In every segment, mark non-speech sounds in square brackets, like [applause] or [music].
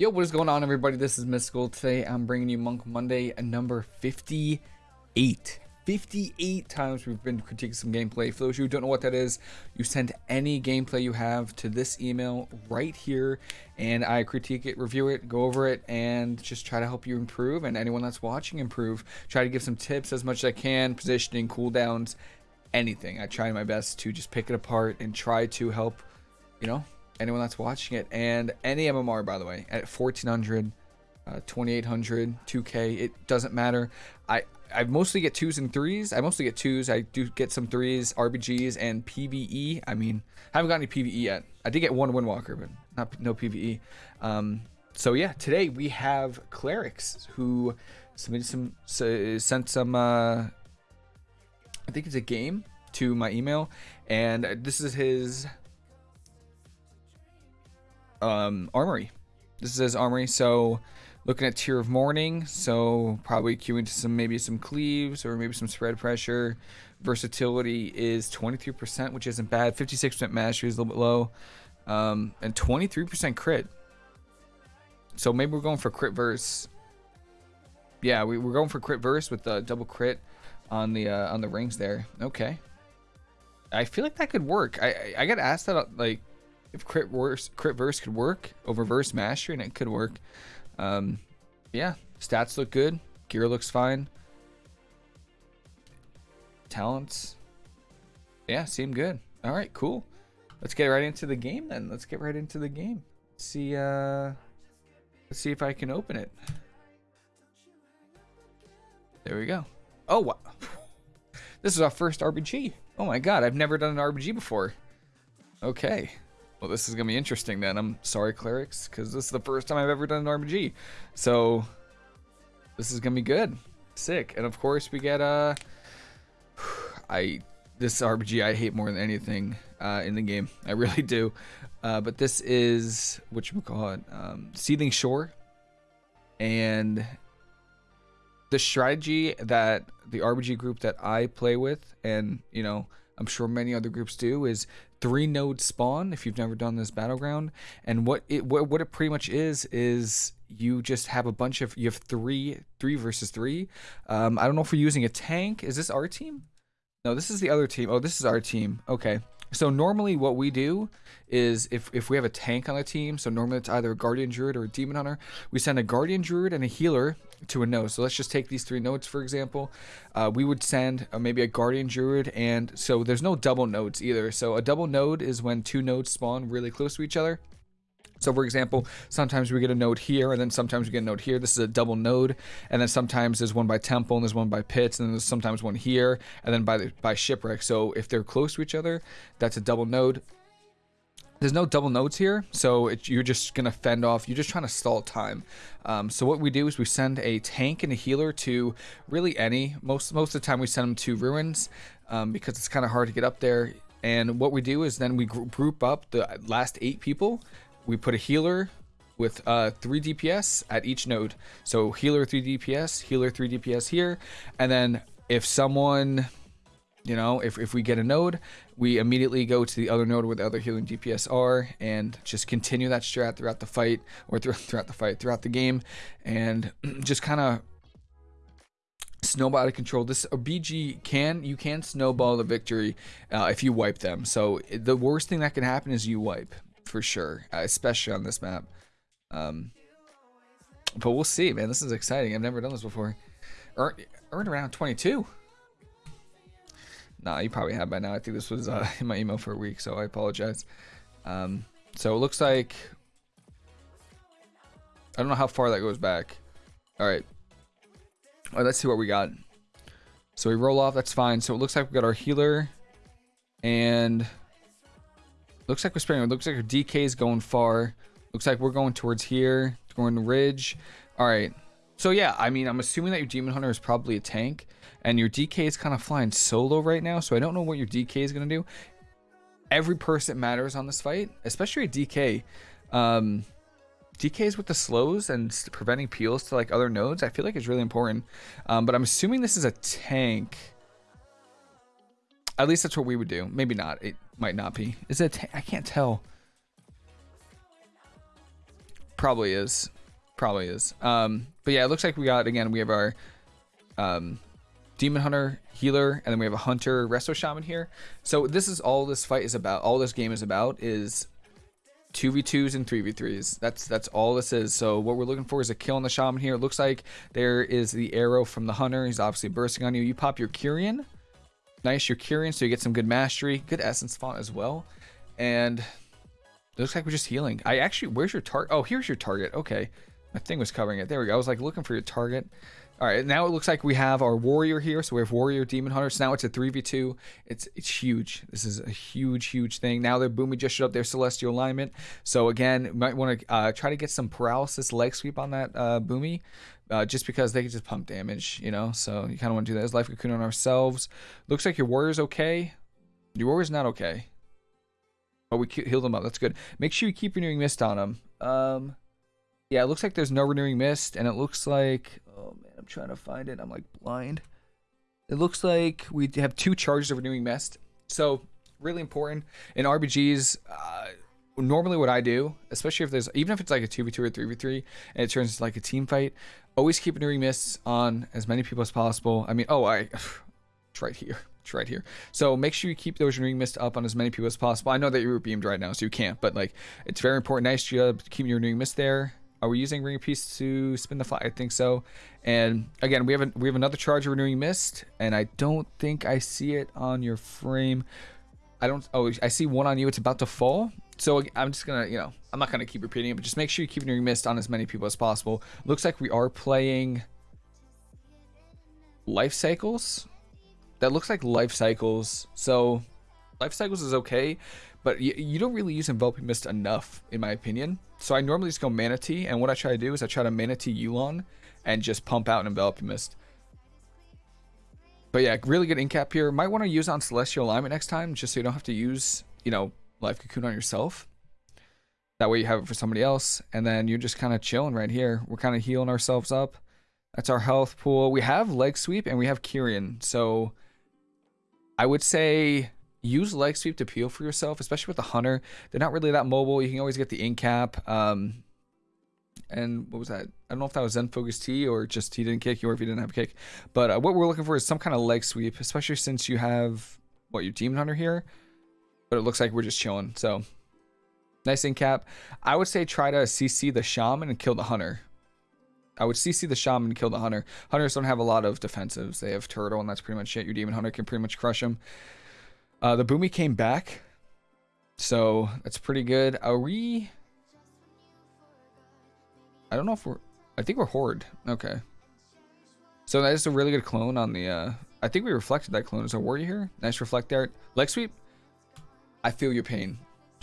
Yo, what is going on, everybody? This is Mystical. Today, I'm bringing you Monk Monday, number 58. 58 times we've been critiquing some gameplay. For those of you who don't know what that is, you send any gameplay you have to this email right here, and I critique it, review it, go over it, and just try to help you improve, and anyone that's watching improve. Try to give some tips as much as I can, positioning, cooldowns, anything. I try my best to just pick it apart and try to help, you know, anyone that's watching it. And any MMR, by the way, at 1400, uh, 2800, 2K, it doesn't matter. I, I mostly get twos and threes. I mostly get twos. I do get some threes, RBGs, and PVE. I mean, I haven't got any PVE yet. I did get one Windwalker, but not no PVE. Um, so yeah, today we have Clerics who submitted some, so, sent some, uh, I think it's a game to my email, and this is his um, armory. This is his armory. So looking at Tear of Mourning, so probably queuing to some maybe some cleaves or maybe some spread pressure. Versatility is 23%, which isn't bad. 56% mastery is a little bit low. Um, and 23% crit. So maybe we're going for crit verse. Yeah, we, we're going for crit verse with the double crit on the uh, on the rings there. Okay. I feel like that could work. I I, I got asked that like if crit verse crit verse could work over verse mastery and it could work. Um, yeah, stats look good. Gear looks fine. Talents, yeah, seem good. All right, cool. Let's get right into the game then. Let's get right into the game. Let's see, uh, let's see if I can open it. There we go. Oh, wow. [laughs] This is our first RBG. Oh my god, I've never done an RBG before. Okay. Well, this is going to be interesting then. I'm sorry, clerics, because this is the first time I've ever done an RBG. So, this is going to be good. Sick. And of course, we get, uh, [sighs] I, this RBG I hate more than anything uh, in the game. I [laughs] really do. Uh, but this is, what you call it, um, Seething Shore. And the strategy that the RBG group that I play with, and, you know, I'm sure many other groups do, is three node spawn if you've never done this battleground. And what it what, what it pretty much is is you just have a bunch of you have three three versus three. Um i don't know if we're using a tank. Is this our team? No this is the other team. Oh this is our team. Okay so normally what we do is if, if we have a tank on the team, so normally it's either a Guardian Druid or a Demon Hunter, we send a Guardian Druid and a healer to a node. So let's just take these three nodes, for example. Uh, we would send uh, maybe a Guardian Druid, and so there's no double nodes either. So a double node is when two nodes spawn really close to each other. So for example, sometimes we get a node here, and then sometimes we get a node here. This is a double node, and then sometimes there's one by temple, and there's one by pits, and then there's sometimes one here, and then by the, by shipwreck. So if they're close to each other, that's a double node. There's no double nodes here, so it, you're just gonna fend off. You're just trying to stall time. Um, so what we do is we send a tank and a healer to really any. Most most of the time we send them to ruins um, because it's kind of hard to get up there. And what we do is then we group up the last eight people we put a healer with uh, 3 DPS at each node. So healer 3 DPS, healer 3 DPS here. And then if someone, you know, if, if we get a node, we immediately go to the other node where the other healing DPS are and just continue that strat throughout the fight or th [laughs] throughout the fight, throughout the game. And [clears throat] just kind of snowball out of control. This BG can you can snowball the victory uh, if you wipe them. So the worst thing that can happen is you wipe for sure, uh, especially on this map. Um, but we'll see, man. This is exciting. I've never done this before. Earned around 22. Nah, you probably have by now. I think this was uh, [laughs] in my email for a week, so I apologize. Um, so it looks like... I don't know how far that goes back. Alright. All right, let's see what we got. So we roll off, that's fine. So it looks like we got our healer and Looks like we're spraying. It looks like our DK is going far. Looks like we're going towards here. Going the ridge. All right. So yeah, I mean, I'm assuming that your Demon Hunter is probably a tank. And your DK is kind of flying solo right now. So I don't know what your DK is going to do. Every person matters on this fight. Especially a DK. Um, DKs with the slows and preventing peels to like other nodes, I feel like is really important. Um, but I'm assuming this is a tank. At least that's what we would do. Maybe not. It might not be. Is it? I can't tell. Probably is. Probably is. Um, but yeah, it looks like we got again. We have our um, demon hunter healer, and then we have a hunter resto shaman here. So this is all this fight is about. All this game is about is 2v2s and 3v3s. That's that's all this is. So what we're looking for is a kill on the shaman here. It looks like there is the arrow from the hunter. He's obviously bursting on you. You pop your Kyrian. Nice, your Kyrian, so you get some good mastery. Good essence font as well. And looks like we're just healing. I actually, where's your target? Oh, here's your target. Okay. My thing was covering it. There we go. I was like looking for your target. All right, now it looks like we have our warrior here. So we have warrior, demon hunter. So now it's a 3v2. It's it's huge. This is a huge, huge thing. Now their boomy just showed up their celestial alignment. So again, might want to uh, try to get some paralysis leg sweep on that uh, boomy. Uh, just because they can just pump damage, you know. So you kind of want to do that as life cocoon on ourselves. Looks like your warrior's okay. Your warrior's not okay. Oh, we healed him up. That's good. Make sure you keep renewing mist on him. Um, yeah, it looks like there's no renewing mist, and it looks like oh man, I'm trying to find it. I'm like blind. It looks like we have two charges of renewing mist. So really important in RBGs. Uh, normally, what I do, especially if there's even if it's like a two v two or three v three, and it turns into like a team fight, always keep renewing mists on as many people as possible. I mean, oh, I, [sighs] it's right here. It's right here. So make sure you keep those renewing mist up on as many people as possible. I know that you're beamed right now, so you can't, but like it's very important. Nice job keeping your renewing mist there. Are we using Ring Peace to spin the fly? I think so. And again, we have a, we have another charge of Renewing Mist, and I don't think I see it on your frame. I don't. Oh, I see one on you. It's about to fall. So I'm just gonna, you know, I'm not gonna keep repeating it, but just make sure you keep your Mist on as many people as possible. Looks like we are playing Life Cycles. That looks like Life Cycles. So Life Cycles is okay, but you, you don't really use Enveloping Mist enough, in my opinion. So I normally just go manatee, and what I try to do is I try to manatee Yu'lon and just pump out an Enveloping Mist. But yeah, really good incap here. Might want to use on Celestial Alignment next time, just so you don't have to use, you know, Life Cocoon on yourself. That way you have it for somebody else, and then you're just kind of chilling right here. We're kind of healing ourselves up. That's our health pool. We have Leg Sweep, and we have Kyrian. So I would say use leg sweep to peel for yourself, especially with the hunter. They're not really that mobile. You can always get the in cap. Um, and what was that? I don't know if that was Zen Focus Tea or just he didn't kick you or if he didn't have a kick. But uh, what we're looking for is some kind of leg sweep, especially since you have, what, your Demon Hunter here? But it looks like we're just chilling. So, nice in cap. I would say try to CC the Shaman and kill the Hunter. I would CC the Shaman and kill the Hunter. Hunters don't have a lot of defensives. They have Turtle, and that's pretty much it. Your Demon Hunter can pretty much crush them. Uh, the Boomy came back. So that's pretty good. Are we... I don't know if we're... I think we're Horde. Okay. So that is a really good clone on the... Uh, I think we reflected that clone. Is a warrior here? Nice reflect art. Leg sweep. I feel your pain.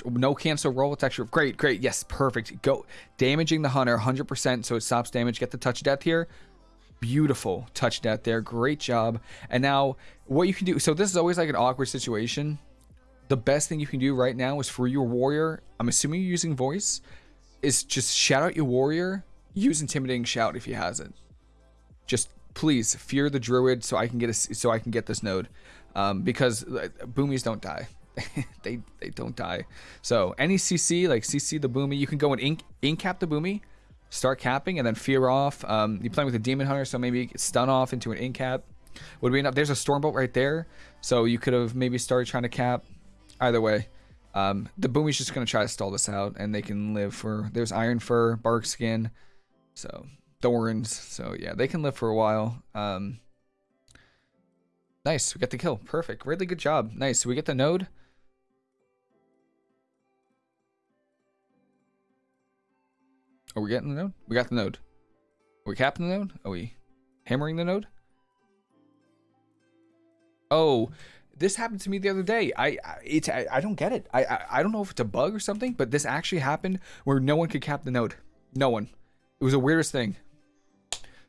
No cancel roll. It's actually great. Great. Yes. Perfect. Go. Damaging the hunter 100% so it stops damage. Get the touch death here beautiful touch death there. Great job. And now what you can do, so this is always like an awkward situation. The best thing you can do right now is for your warrior, I'm assuming you're using voice, is just shout out your warrior, use intimidating shout if he has it. Just please fear the druid so I can get a, so I can get this node. Um, because boomies don't die. [laughs] they they don't die. So any CC like CC the boomy, you can go and ink ink cap the boomy start capping and then fear off. Um, you're playing with a demon hunter, so maybe stun off into an incap. Would be enough. There's a stormbolt right there, so you could have maybe started trying to cap. Either way, um, the boomy's just gonna try to stall this out, and they can live for. There's iron fur, bark skin, so thorns. So yeah, they can live for a while. Um, nice, we got the kill. Perfect. Really good job. Nice. we get the node. Are we getting the node? We got the node. Are we capping the node? Are we hammering the node? Oh, this happened to me the other day. I, I it's I, I, don't get it. I, I I don't know if it's a bug or something, but this actually happened where no one could cap the node. No one. It was the weirdest thing.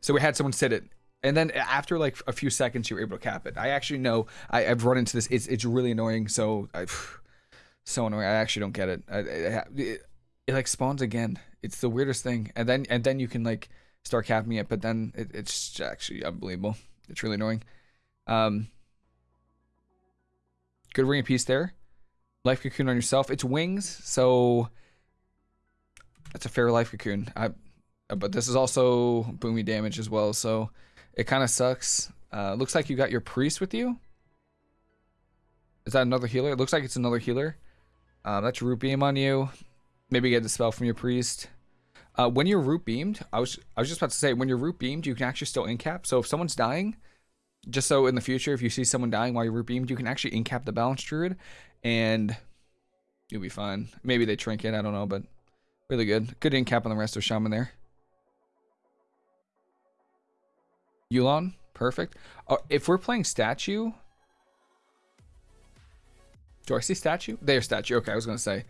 So we had someone sit it, and then after like a few seconds, you were able to cap it. I actually know I, have run into this. It's it's really annoying. So I, [sighs] so annoying. I actually don't get it. I, it, it like spawns again. It's the weirdest thing. And then and then you can like start capping it, but then it, it's actually unbelievable. It's really annoying. Um, good ring of peace there. Life cocoon on yourself. It's wings, so That's a fair life cocoon. I, but this is also boomy damage as well, so it kind of sucks. Uh, looks like you got your priest with you. Is that another healer? It looks like it's another healer. Um, that's root beam on you. Maybe get the spell from your priest. Uh, when you're root beamed, I was I was just about to say when you're root beamed, you can actually still incap. So if someone's dying, just so in the future, if you see someone dying while you're root beamed, you can actually incap the balance druid, and you'll be fine. Maybe they trinket, I don't know, but really good. Good incap on the resto shaman there. Yu'lon, perfect. Uh, if we're playing statue, do I see statue? There's statue. Okay, I was gonna say.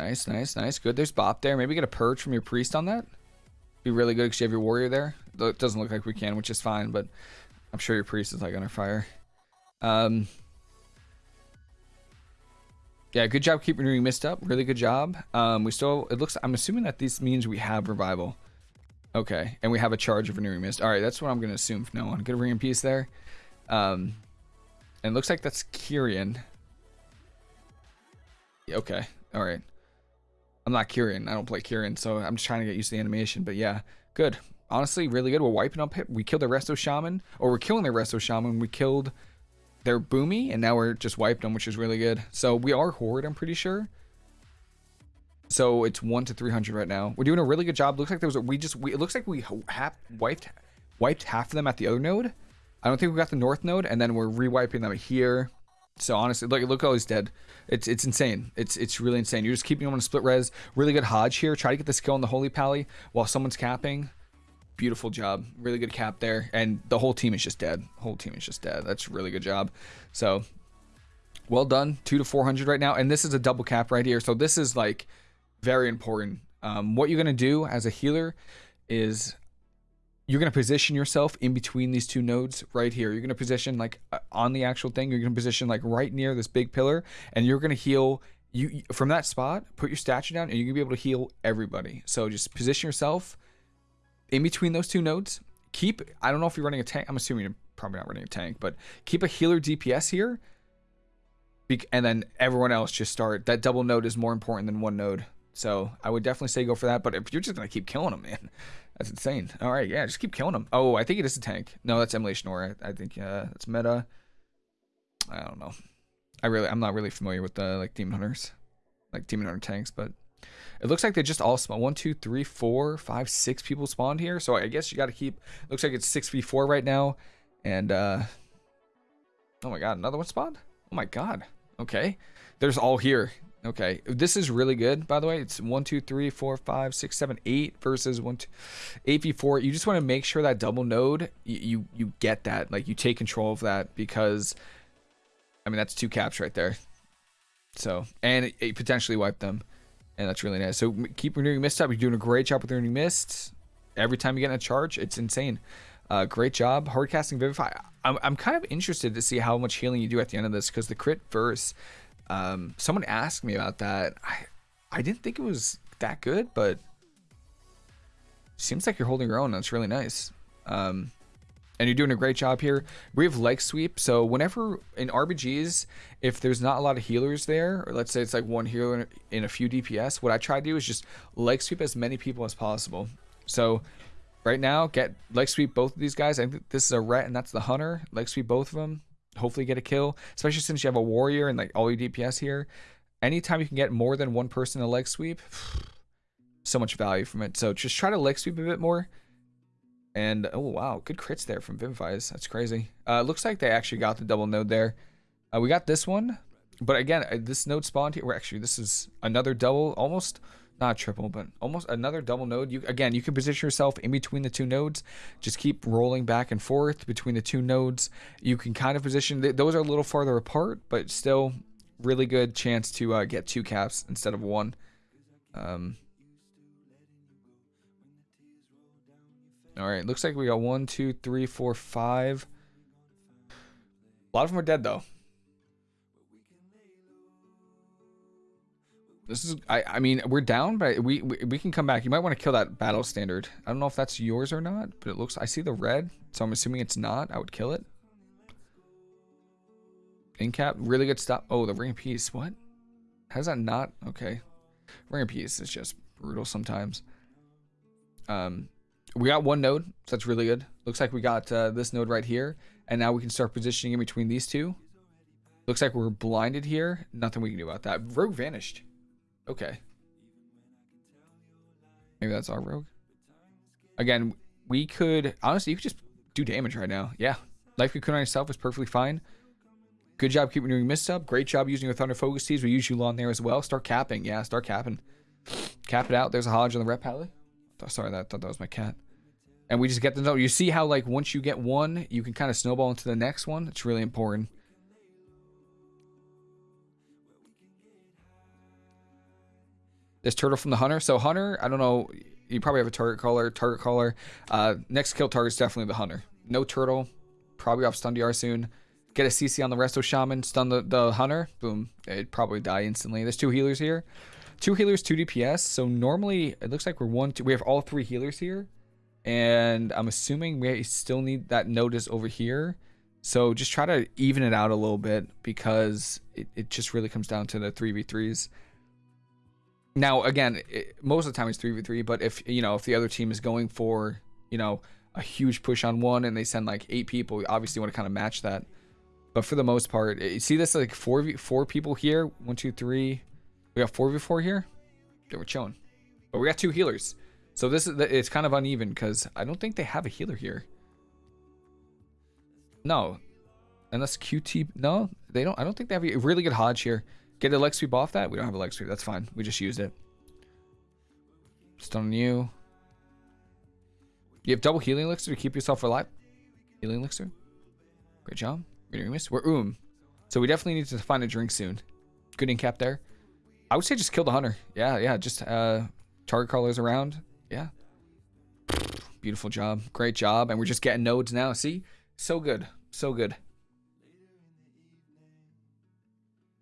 Nice, nice, nice. Good. There's Bop there. Maybe get a purge from your priest on that. Be really good because you have your warrior there. It doesn't look like we can, which is fine, but I'm sure your priest is like under fire. Um, yeah, good job keeping renewing mist up. Really good job. Um, we still, it looks, I'm assuming that this means we have revival. Okay, and we have a charge of renewing mist. All right, that's what I'm going to assume from now on. Good ring of peace there. Um, and looks like that's Kyrian. Okay, all right. I'm not Kyrian. I don't play Kyrian, so I'm just trying to get used to the animation. But yeah, good. Honestly, really good. We're wiping up. We killed the Resto Shaman, or we're killing the Resto Shaman. We killed their Boomy, and now we're just wiped them, which is really good. So we are Horde, I'm pretty sure. So it's one to 300 right now. We're doing a really good job. Looks like there was a, we just we, it looks like we have wiped wiped half of them at the other node. I don't think we got the north node, and then we're rewiping them here. So honestly, look, look how he's dead. It's it's insane. It's it's really insane. You're just keeping him on a split res. Really good HoJ here. Try to get the skill on the Holy Pally while someone's capping. Beautiful job. Really good cap there. And the whole team is just dead. Whole team is just dead. That's really good job. So well done. Two to 400 right now. And this is a double cap right here. So this is like very important. Um, what you're going to do as a healer is you're going to position yourself in between these two nodes right here. You're going to position like uh, on the actual thing. You're going to position like right near this big pillar and you're going to heal you from that spot, put your statue down and you're going to be able to heal everybody. So just position yourself in between those two nodes. Keep, I don't know if you're running a tank. I'm assuming you're probably not running a tank, but keep a healer DPS here. And then everyone else just start. That double node is more important than one node. So I would definitely say go for that. But if you're just going to keep killing them, man, that's insane. All right, yeah, just keep killing them. Oh, I think it is a tank. No, that's Aura. I, I think uh, that's meta. I don't know. I really, I'm not really familiar with the like Demon Hunters, like Demon Hunter tanks, but it looks like they just all spawn. One, two, three, four, five, six people spawned here. So I guess you got to keep. Looks like it's six v four right now, and uh, oh my god, another one spawned. Oh my god. Okay, there's all here. Okay, this is really good, by the way. It's one, two, three, four, five, six, seven, eight versus one, two, eight v four. You just want to make sure that double node, you, you, you get that, like you take control of that because, I mean, that's two caps right there. So, and it, it potentially wipe them, and that's really nice. So keep renewing mist up. You're doing a great job with renewing mist. Every time you get in a charge, it's insane. Uh, great job, hard casting Vivify. I'm, I'm kind of interested to see how much healing you do at the end of this because the crit verse um, someone asked me about that. I I didn't think it was that good, but seems like you're holding your own. That's really nice. Um, and you're doing a great job here. We have leg sweep, so whenever in RBGs, if there's not a lot of healers there, or let's say it's like one healer in a few DPS, what I try to do is just leg sweep as many people as possible. So right now, get leg sweep both of these guys. I think this is a ret and that's the hunter. Leg sweep both of them hopefully get a kill, especially since you have a warrior and like all your DPS here. Anytime you can get more than one person a leg sweep, [sighs] so much value from it. So just try to leg sweep a bit more. And oh wow, good crits there from Vivifies. That's crazy. Uh, looks like they actually got the double node there. Uh, we got this one, but again, uh, this node spawned here. Well, actually, this is another double, almost not triple, but almost another double node. You again, you can position yourself in between the two nodes. Just keep rolling back and forth between the two nodes. You can kind of position. Those are a little farther apart, but still really good chance to uh, get two caps instead of one. Um, all right, looks like we got one, two, three, four, five. A lot of them are dead though. This is, I, I mean, we're down, but we, we, we can come back. You might want to kill that battle standard. I don't know if that's yours or not, but it looks, I see the red, so I'm assuming it's not. I would kill it. Incap, really good stuff. Oh, the ring piece, what? How's that not? Okay. Ring of Peace is just brutal sometimes. Um, we got one node, so that's really good. Looks like we got uh, this node right here, and now we can start positioning in between these two. Looks like we're blinded here. Nothing we can do about that. Rogue vanished. Okay. Maybe that's our rogue. Again, we could honestly you could just do damage right now. Yeah. Life Cocoon on yourself is perfectly fine. Good job keeping doing mist up. Great job using your Thunder Focus Teas. We use Yu'lon there as well. Start capping. Yeah, start capping. Cap it out. There's a HoJ on the ret pally. Sorry, that, I thought that was my cat. And we just get the note. You see how like once you get one, you can kind of snowball into the next one. It's really important. This turtle from the hunter. So hunter, I don't know. You probably have a target caller. Target caller. Uh, next kill target is definitely the hunter. No turtle. Probably off stun DR soon. Get a CC on the resto shaman. Stun the, the hunter. Boom. It'd probably die instantly. There's two healers here. Two healers, two DPS. So normally it looks like we're one, two. We have all three healers here. And I'm assuming we still need that notice over here. So just try to even it out a little bit because it, it just really comes down to the 3v3s. Now, again, it, most of the time it's 3v3, but if, you know, if the other team is going for, you know, a huge push on one and they send like eight people, obviously want to kind of match that. But for the most part, you see this like four v four people here. One, two, three. We got four v four here. Yeah, we're chilling. But we got two healers. So this is it's kind of uneven because I don't think they have a healer here. No. Unless QT no, they don't I don't think they have a really good HoJ here. Get a leg sweep off that? We don't have a leg sweep. That's fine. We just used it. Stun you. You have double healing elixir to keep yourself alive. Healing elixir. Great job. We're oom. So we definitely need to find a drink soon. Good in cap there. I would say just kill the hunter. Yeah, yeah. Just uh, target callers around. Yeah. Beautiful job. Great job. And we're just getting nodes now. See? So good. So good.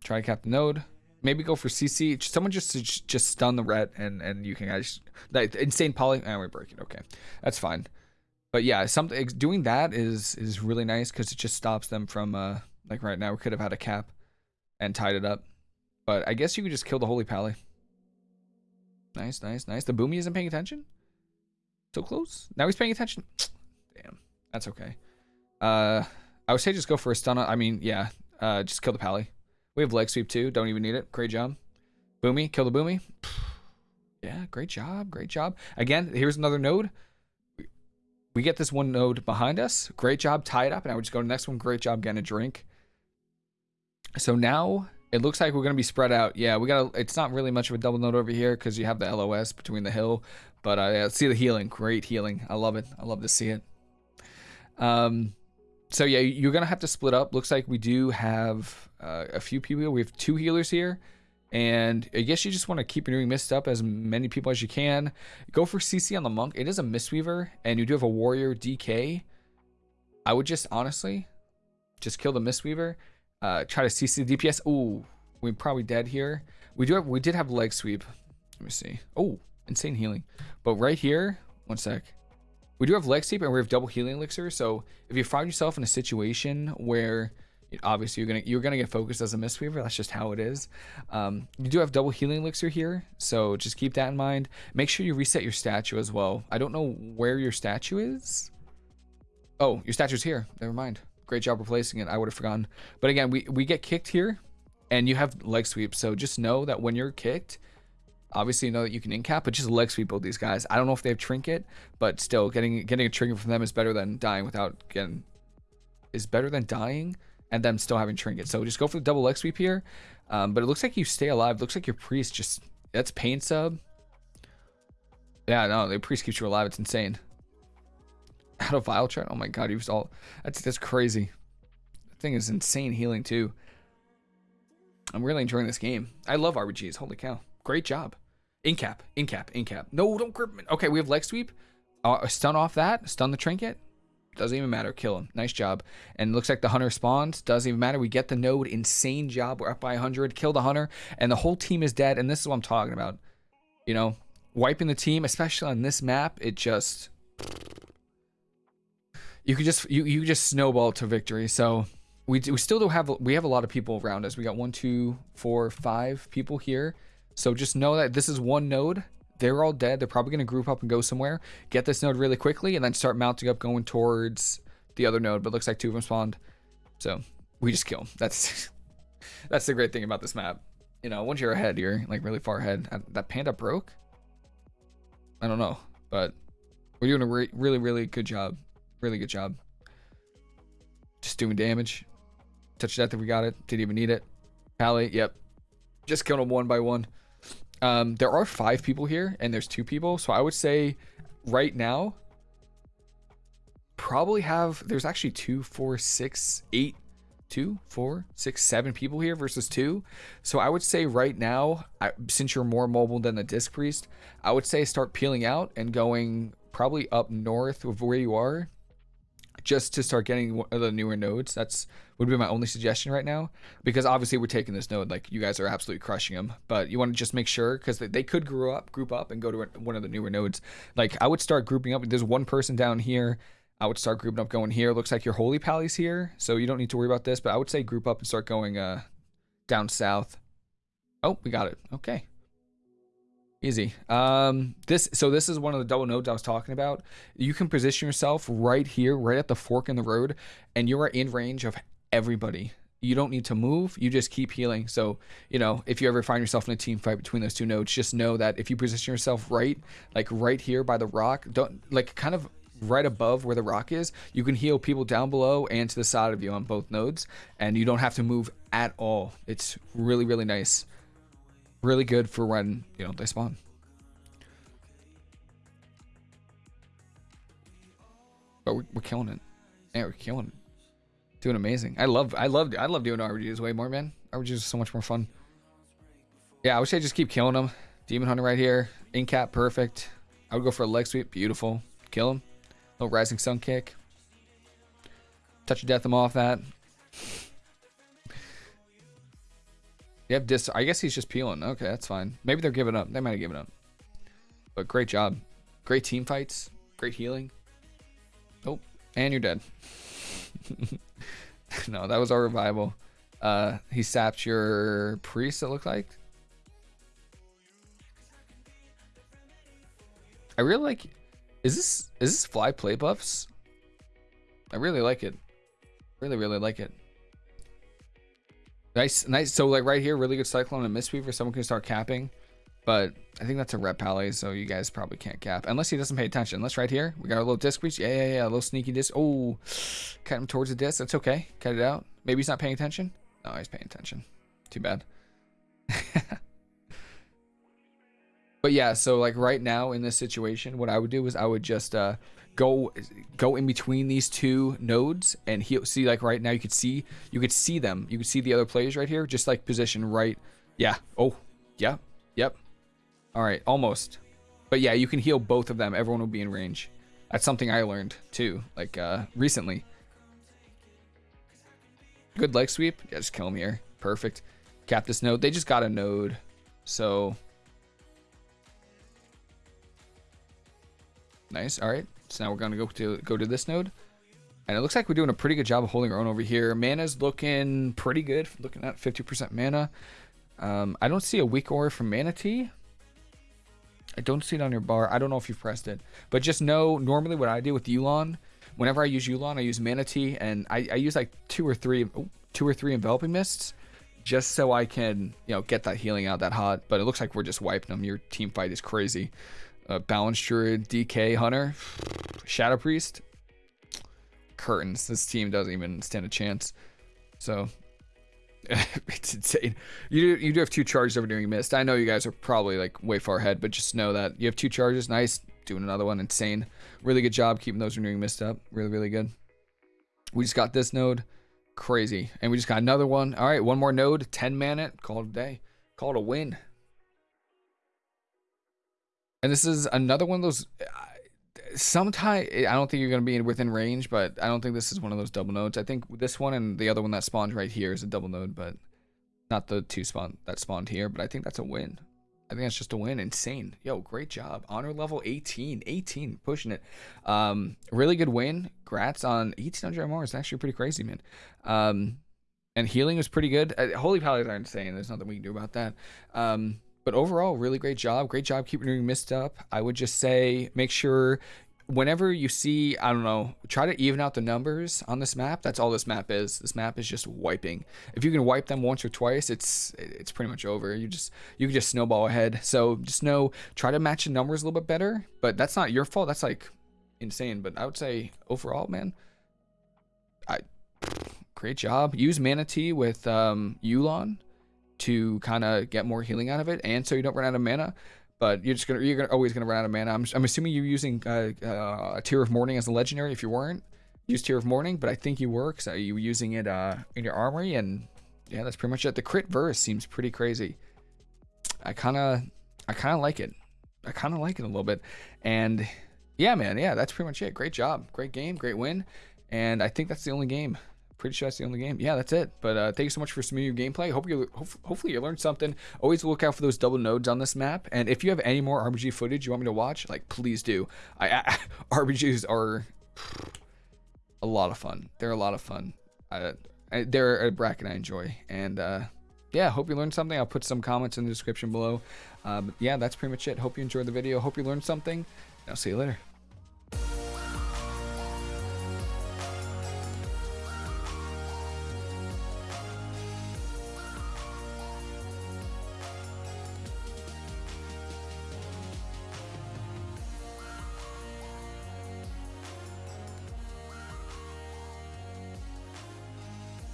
Try to cap the node. Maybe go for CC. Someone just just stun the ret and and you can guys like insane poly. And we break it. Okay, that's fine. But yeah, something doing that is is really nice because it just stops them from uh like right now we could have had a cap and tied it up. But I guess you could just kill the holy pally. Nice, nice, nice. The boomy isn't paying attention. So close. Now he's paying attention. [tsk] Damn, that's okay. Uh, I would say just go for a stun. I mean, yeah. Uh, just kill the pally. We have leg sweep too. Don't even need it. Great job. Boomy, kill the boomy. [sighs] Yeah, great job. Great job. Again, here's another node. We get this one node behind us. Great job. Tie it up. And I would just go to the next one. Great job getting a drink. So now it looks like we're going to be spread out. Yeah, we got it's not really much of a double node over here because you have the LOS between the hill. But uh, yeah, see the healing. Great healing. I love it. I love to see it. Um, so yeah, you're gonna have to split up. Looks like we do have uh, a few people. We have two healers here, and I guess you just want to keep renewing mist up as many people as you can. Go for CC on the monk. It is a mistweaver, and you do have a warrior DK. I would just honestly just kill the mistweaver. Uh, try to CC the DPS. Ooh, we're probably dead here. We do have we did have leg sweep. Let me see. Oh, insane healing. But right here, one sec. We do have leg sweep and we have double healing elixir. So if you find yourself in a situation where obviously you're gonna you're gonna get focused as a mistweaver, that's just how it is. Um, you do have double healing elixir here, so just keep that in mind. Make sure you reset your statue as well. I don't know where your statue is. Oh, your statue's here. Never mind. Great job replacing it. I would have forgotten. But again, we we get kicked here, and you have leg sweep. So just know that when you're kicked, Obviously, you know that you can incap, but just leg sweep both these guys. I don't know if they have trinket, but still, getting getting a trinket from them is better than dying without getting. Is better than dying and them still having trinket. So just go for the double leg sweep here. Um, but it looks like you stay alive. Looks like your priest just that's pain sup. Yeah, no, the priest keeps you alive. It's insane. [laughs] Out of vile chart. Oh my god, was all that's that's crazy. That thing is insane healing too. I'm really enjoying this game. I love RBGs. Holy cow. Great job. Incap, incap, incap. No, don't grip. Okay, we have leg sweep. Uh, stun off that. Stun the trinket. Doesn't even matter. Kill him. Nice job. And looks like the hunter spawns. Doesn't even matter. We get the node. Insane job. We're up by 100. Kill the hunter. And the whole team is dead. And this is what I'm talking about. You know, wiping the team, especially on this map, it just... You could just you, you just snowball to victory. So we, we still do have we have a lot of people around us. We got one, two, four, five people here. So just know that this is one node. They're all dead. They're probably going to group up and go somewhere. Get this node really quickly and then start mounting up going towards the other node. But looks like two of them spawned. So we just kill them. That's [laughs] that's the great thing about this map. You know, once you're ahead, you're like really far ahead. Uh, that panda broke? I don't know. But we're doing a re really, really good job. Really good job. Just doing damage. Touch death if we got it. Didn't even need it. Pally, yep. Just kill them one by one. Um, there are five people here, and there's two people. So I would say right now, probably have, there's actually two, four, six, eight, two, four, six, seven people here versus two. So I would say right now, I, since you're more mobile than the Disc Priest, I would say start peeling out and going probably up north of where you are just to start getting the newer nodes. That's would be my only suggestion right now because obviously we're taking this node like you guys are absolutely crushing them, but you want to just make sure because they, they could grow up, group up, and go to one of the newer nodes. Like I would start grouping up. There's one person down here. I would start grouping up going here. Looks like your holy pally's here, so you don't need to worry about this. But I would say group up and start going uh down south. Oh, we got it. Okay. Easy. Um, this so this is one of the double nodes I was talking about. You can position yourself right here, right at the fork in the road, and you are in range of everybody. You don't need to move. You just keep healing. So, you know, if you ever find yourself in a team fight between those two nodes, just know that if you position yourself right, like right here by the rock, don't like kind of right above where the rock is, you can heal people down below and to the side of you on both nodes, and you don't have to move at all. It's really, really nice really good for when, you know, they spawn. But we're, we're killing it. Yeah, we're killing it. Doing amazing. I love, I love, I love doing RBGs way more, man. RBGs is so much more fun. Yeah, I wish I just keep killing them. Demon Hunter right here. Incap, perfect. I would go for a leg sweep. Beautiful. Kill him. Little Rising Sun kick. Touch of death him off that. Yep, dis. I guess he's just peeling. Okay, that's fine. Maybe they're giving up. They might have given up. But great job. Great team fights. Great healing. Oh, and you're dead. [laughs] no, that was our revival. Uh, he sapped your priest, it looked like. I really like... Is this is this fly play buffs? I really like it. Really, really like it. Nice, nice. So like right here, really good Cyclone and Mistweaver. Someone can start capping. But I think that's a ret pally, so you guys probably can't cap. Unless he doesn't pay attention. Unless right here, we got a little disc reach. Yeah, yeah, yeah. A little sneaky disc. Oh, cut him towards the disc. That's okay. Cut it out. Maybe he's not paying attention. No, he's paying attention. Too bad. [laughs] but yeah, so like right now in this situation, what I would do is I would just uh, go go in between these two nodes and he'll see like right now you could see you could see them. You could see the other players right here just like position right yeah oh yeah yep. All right almost. But yeah you can heal both of them. Everyone will be in range. That's something i learned too like uh recently. Good leg sweep. Yeah just kill him here. Perfect. Cap this node. They just got a node so. Nice. All right so now we're going to go to go to this node. And it looks like we're doing a pretty good job of holding our own over here. Mana's looking pretty good. Looking at 50% mana. Um, I don't see a weak aura from Manatee. I don't see it on your bar. I don't know if you've pressed it. But just know, normally what I do with Yu'lon, whenever I use Yu'lon, I use Manatee. And I, I use like two or three, two or three Enveloping Mists. Just so I can, you know, get that healing out that hot. But it looks like we're just wiping them. Your team fight is crazy uh, Balance Druid, DK Hunter, Shadow Priest, curtains. This team doesn't even stand a chance. So [laughs] it's insane. You do, you do have two charges over doing mist. I know you guys are probably like way far ahead, but just know that you have two charges. Nice. Doing another one. Insane. Really good job keeping those renewing mist up. Really, really good. We just got this node. Crazy. And we just got another one. All right, one more node. 10 mana. Call it a day. Call it a win. And this is another one of those. Sometimes I don't think you're going to be within range, but I don't think this is one of those double nodes. I think this one and the other one that spawned right here is a double node, but not the two spawn that spawned here. But I think that's a win. I think that's just a win. Insane. Yo, great job. Honor level 18. 18. Pushing it. Um, really good win. Grats on 1800 MR is actually pretty crazy, man. Um, and healing was pretty good. Uh, Holy Paladins are insane. There's nothing we can do about that. Um, but overall, really great job. Great job keeping your mist up. I would just say make sure whenever you see, I don't know, try to even out the numbers on this map. That's all this map is. This map is just wiping. If you can wipe them once or twice, it's it's pretty much over. You just you can just snowball ahead. So just know try to match the numbers a little bit better. But that's not your fault. That's like insane. But I would say overall, man, I great job. Use manatee with um, Yu'lon to kind of get more healing out of it, and so you don't run out of mana but you're just gonna you're gonna, always gonna run out of mana. I'm, I'm assuming you're using uh, uh, a Tear of Mourning as a legendary. If you weren't, use Tear of Mourning, but I think you were because you were using it uh, in your armory, and yeah, that's pretty much it. The crit verse seems pretty crazy. I kind of I kind of like it. I kind of like it a little bit, and yeah, man, yeah, that's pretty much it. Great job, great game, great win, and I think that's the only game pretty sure that's the only game. Yeah, that's it. But uh, thank you so much for some new gameplay. Hope you hope, hopefully you learned something. Always look out for those double nodes on this map. And if you have any more RBG footage you want me to watch, like please do. I, I [laughs] RBGs are a lot of fun. They're a lot of fun. I, I, they're a bracket I enjoy. And uh, yeah, hope you learned something. I'll put some comments in the description below. Um, yeah, that's pretty much it. Hope you enjoyed the video. Hope you learned something. I'll see you later.